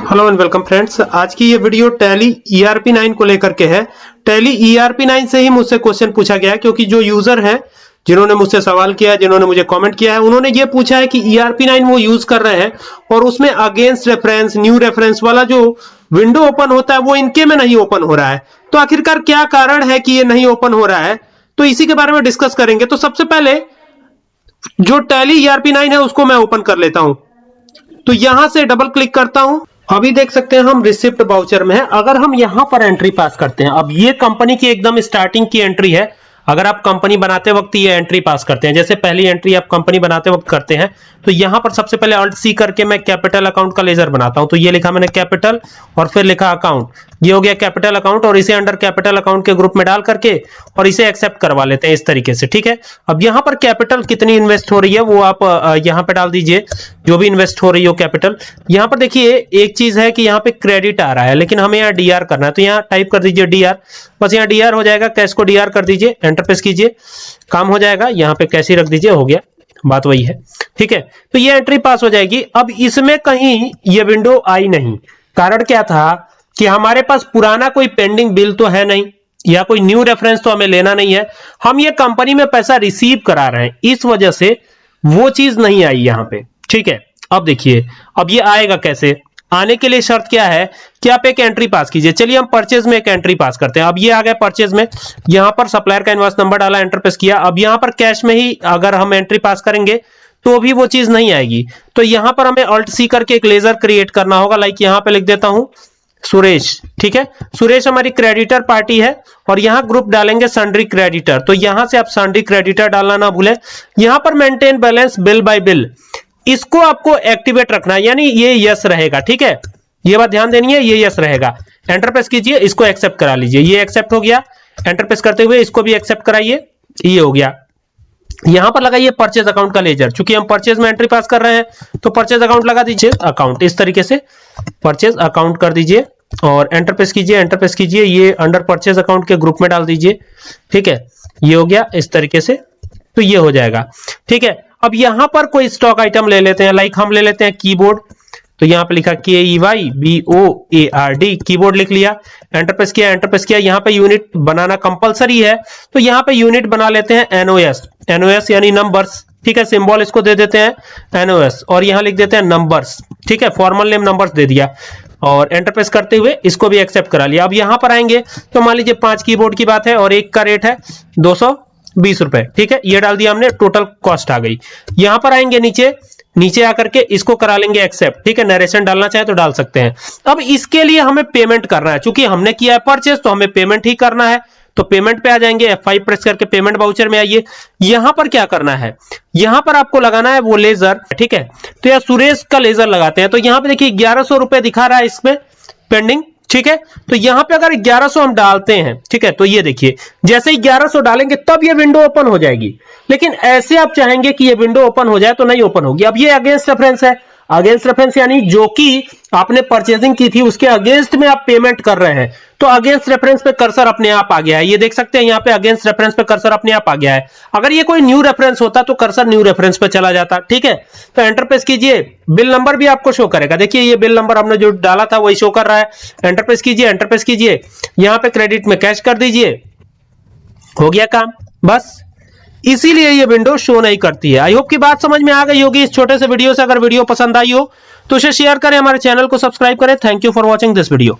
Hello and welcome friends आज की ये वीडियो टैली ईआरपी 9 को लेकर के है। टैली ईआरपी 9 से ही मुझसे क्वेश्चन पूछा गया है, क्योंकि जो यूज़र है, जिन्होंने मुझसे सवाल किया है जिन्होंने मुझे कमेंट किया है, उन्होंने ये पूछा है कि ईआरपी 9 वो यूज़ कर रहे हैं, और उसमें अगेंस्ट रेफरेंस न्यू रेफरेंस वाला जो विंडो ओपन होता है, वो इनके में नहीं ओपन हो रहा है। तो आखिरकार क्या कारण है कि ये नहीं ओपन हो रहा है? तो इसी के बारे में डिस्कस करेंगे। तो सबसे पहले जो टैली ईआरपी 9 है, उसको मैं ओपन कर लेता हूँ। तो यहाँ से डबल क्लिक करता हूँ। अभी देख सकते हैं, हम रिसिप्ट बाउचर में है। अगर हम यहाँ पर एंट्री पास करते हैं, अब ये कंपनी की एकदम स्टार्टिंग की एंट्री है। अगर आप कंपनी बनाते वक्त ये एंट्री पास करते हैं, जैसे पहली एंट्री आप कंपनी बनाते वक्त करते हैं तो यहाँ पर सबसे पहले अल्ट सी करके मैं कैपिटल अकाउंट का लेजर बनाता हूँ। तो ये लिखा मैंने कैपिटल और फिर लिखा अकाउंट ये हो गया कैपिटल अकाउंट और इसे अंडर कैपिटल अकाउंट के ग्रुप में डाल करके और इसे एक्सेप्ट करवा लेते हैं इस तरीके से, ठीक है? अब यहाँ पर कैपिटल कितनी इन्वेस्ट हो रही है वो आप यहाँ पे डाल दीजिए, जो भी इन्वेस्ट हो रही हो कैपिटल यहाँ पर देखिए, एक चीज़ है कि यहाँ पे क्रेडिट आ रहा है, लेकिन हमें यहाँ डीआर करना है। तो यहाँ टाइप कर दीजिए डीआर बस यहाँ डीआर हो जाएगा कैश को डीआर कर दीजिए एंटर प्रेस कीजिए, काम हो जाएगा, यहाँ पे कैसी रख दीजिए, हो गया, बात वही है, ठीक है? तो ये एंट्री पास हो जाएगी। अब इसमें कहीं ये विंडो आई नहीं, कारण क्या था? कि हमारे पास पुराना कोई पेंडिंग बिल तो है नहीं, या कोई न्यू रेफरेंस तो हमें लेना नहीं है। हम ये कंपनी में पैसा रिसीव करा रहे हैं। इस वजह से वो चीज़ नहीं आई यहाँ पे। ठीक है? अब देखिए, अब ये आएगा कैसे? आने के लिए शर्त क्या है कि आप एक एंट्री पास कीजिए। चलिए हम परचेज में एक एंट्री पास करते हैं। अब ये आ गया परचेज में। यहाँ पर सप्लायर का इन्वाइस नंबर डाला एंटर प्रेस किया। अब यहाँ पर कैश में ही अगर हम एंट्री पास करेंगे तो भी वो चीज़ नहीं आएगी। तो यहाँ पर हमें अल्ट सी करके एक लेजर क्रिएट करना होगा। लाइक यहाँ पे लिख देता हूँ। सुरेश, ठीक है? सुरेश हमारी क्रेडिटर पार्टी है और यहाँ ग्रुप डालेंगे सन्ड्री क्रेडिटर तो यहाँ से आप सन्ड्री क्रेडिटर डालना ना भूलें। यहाँ पर maintain balance bill by bill इसको आपको एक्टिवेट रखना यानी ये यस रहेगा, ठीक है? ये बात ध्यान देनी है, ये यस रहेगा। एंटर प्रेस कीजिए, इसको एक्सेप्ट करा लीजिए। ये एक्सेप्ट हो गया। एंटर प्रेस करते हुए इसको भी एक्सेप्ट कराइए। ये हो गया। यहाँ पर लगाइए परचेज अकाउंट का लेजर चूँकि हम परचेज में एंट्री पास कर रहे हैं तो परचेज अकाउंट लगा दीजिए अकाउंट इस तरीके से परचेज अकाउंट कर दीजिए। और एंटर प्रेस कीजिए एंटर प्रेस कीजिए, ये अंडर परचेज अकाउंट के ग्रुप में डाल दीजिए। ठीक है? ये हो गया इस तरीके से तो ये हो जाएगा। ठीक है? अब यहाँ पर कोई स्टॉक आइटम ले लेते हैं लाइक हम ले लेते हैं कीबोर्ड तो यहाँ पे लिखा K E Y B O A R D keyboard लिख लिया एंटर प्रेस किया एंटर प्रेस किया। यहाँ पे यूनिट बनाना कंपलसरी है तो यहाँ पे यूनिट बना लेते हैं एनओएस एनओएस यानी नंबर्स ठीक है? सिंबल इसको दे देते हैं एनओएस और यहाँ लिख देते हैं नंबर्स ठीक है? फॉर्मल नेम नंबर्स दे दिया। और एंटरप्रेस करते हुए इसको भी एक्सेप्ट करा लिया। अब यहाँ पर आएँगे तो मान लीजिए पाँच कीबोर्ड की बात है और एक का रेट है दो बीस रुपए। ठीक है? ये डाल दिया हमने टोटल कॉस्ट आ गई। यहाँ पर आएँगे नीचे नीचे आकर के इसको करा लेंगे एक्सेप्ट ठीक है? नरेशन डालना चाहे तो डाल सकते हैं। अब इसके लिए हमें पेमेंट करना है। क्योंकि हमने किया है परचेज तो हमें पेमेंट ही करना है। तो पेमेंट पे आ जाएँगे F5 प्रेस करके पेमेंट बाउचर में आइए। यहाँ पर क्या करना है? यहाँ पर आपको लगाना है वो लेजर ठीक है? तो यह सुरेश का लेजर लगाते हैं। तो यहाँ पे देखिए, ग्यारह रुपए दिखा रहा है इसमें पेंडिंग ठीक है? तो यहाँ पे अगर 1100 हम डालते हैं, ठीक है? तो ये देखिए, जैसे ही 1100 डालेंगे, तब ये विंडो ओपन हो जाएगी। लेकिन ऐसे आप चाहेंगे कि ये विंडो ओपन हो जाए तो नहीं ओपन होगी। अब ये अगेंस्ट रेफरेंस है। अगेंस्ट रेफरेंस यानी जो कि आपने परचेजिंग की थी, उसके अगेंस्ट में आप पेमेंट कर रहे हैं। तो अगेंस्ट रेफरेंस पे कर्सर अपने आप आ गया है। ये देख सकते हैं, यहाँ पे अगेंस्ट रेफरेंस पे कर्सर अपने आप आ गया है। अगर ये कोई न्यू रेफरेंस होता तो कर्सर न्यू रेफरेंस पे चला जाता, ठीक है? तो एंटरप्रेस कीजिए। बिल नंबर भी आपको शो करेगा। देखिए, ये बिल नंबर हमने जो डाला था, वही शो कर रहा है। एंटरप्रेस कीजिए एंटरप्रेस कीजिए। यहाँ पे क्रेडिट में कैश कर दीजिए। हो गया काम। बस। इसीलिए ये विंडो शो नहीं करती है। आई होप की बात समझ में आ गई होगी। इस छोटे से वीडियो से अगर वीडियो पसंद आई हो तो उसे शेयर करें, हमारे चैनल को सब्सक्राइब करें। Thank you for watching this video